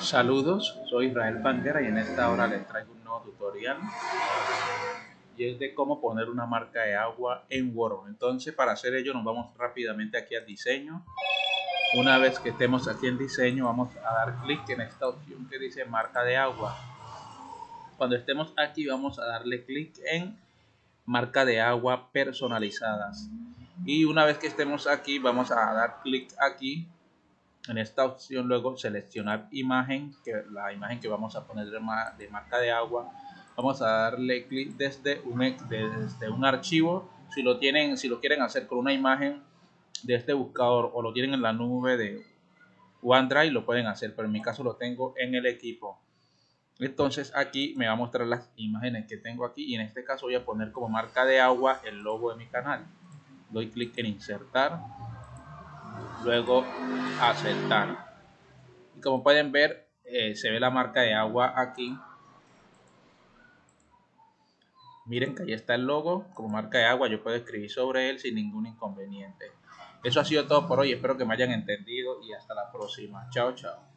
Saludos, soy Israel Banguera y en esta hora les traigo un nuevo tutorial y es de cómo poner una marca de agua en Word. Entonces para hacer ello nos vamos rápidamente aquí al diseño. Una vez que estemos aquí en diseño vamos a dar clic en esta opción que dice marca de agua. Cuando estemos aquí vamos a darle clic en marca de agua personalizadas. Y una vez que estemos aquí vamos a dar clic aquí en esta opción luego seleccionar imagen, que la imagen que vamos a poner de, marca de agua, vamos a darle clic desde un, desde un archivo, si lo tienen, si lo quieren hacer con una imagen de este buscador o lo tienen en la nube de OneDrive, lo pueden hacer, pero en mi caso lo tengo en el equipo. Entonces aquí me va a mostrar las imágenes que tengo aquí y en este caso voy a poner como marca de agua el logo de mi canal. Doy clic en insertar luego aceptar y como pueden ver eh, se ve la marca de agua aquí. Miren que ahí está el logo como marca de agua yo puedo escribir sobre él sin ningún inconveniente. Eso ha sido todo por hoy espero que me hayan entendido y hasta la próxima. Chao chao